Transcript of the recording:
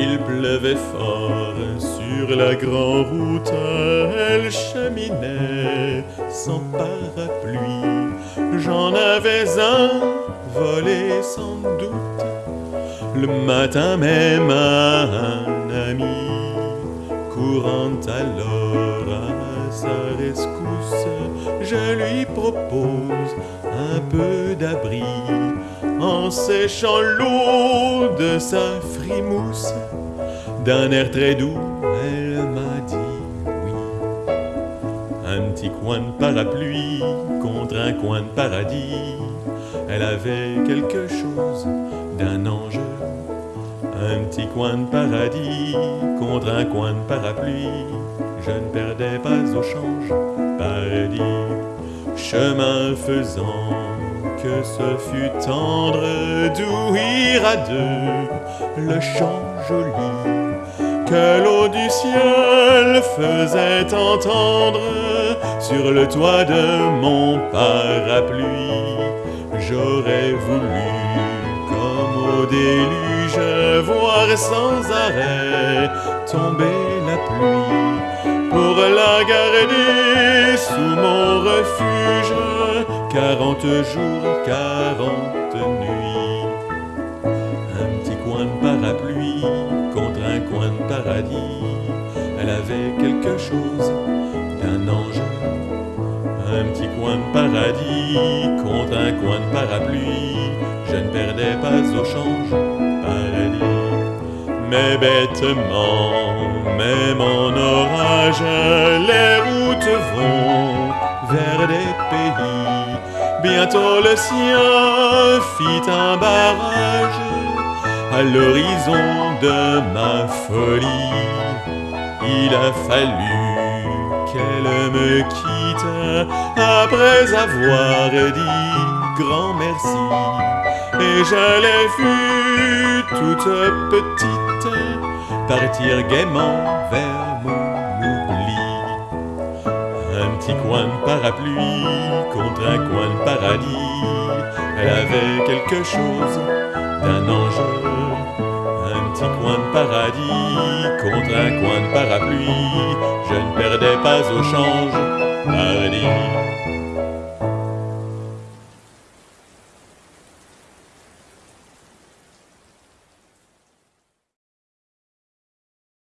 Il pleuvait fort sur la grande route, elle cheminait sans parapluie. J'en avais un volé sans doute, le matin même à un ami, courant alors à sa rescousse, je lui propose un peu d'abri en séchant l'eau de sa frimousse. D'un air très doux, elle m'a dit oui. Un petit coin de parapluie contre un coin de paradis. Elle avait quelque chose d'un ange. Un petit coin de paradis contre un coin de parapluie. Je ne perdais pas au change, paradis. Chemin faisant, que ce fut tendre d'ouïr à deux le chant joli que l'eau du ciel faisait entendre sur le toit de mon parapluie. J'aurais voulu, comme au déluge, sans arrêt tomber la pluie pour la garder sous mon refuge. Quarante jours, quarante nuits, un petit coin de parapluie contre un coin de paradis. Elle avait quelque chose d'un ange. Un petit coin de paradis contre un coin de parapluie. Je ne perdais pas au change. Mais bêtement, même en orage, les routes vont vers des pays. Bientôt le sien fit un barrage à l'horizon de ma folie. Il a fallu me quitte après avoir dit grand merci. Et je l'ai toute petite partir gaiement vers mon oubli. Un petit coin de parapluie contre un coin de paradis. Elle avait quelque chose d'un ange. Paradis contre un coin de parapluie. Je ne perdais pas au change.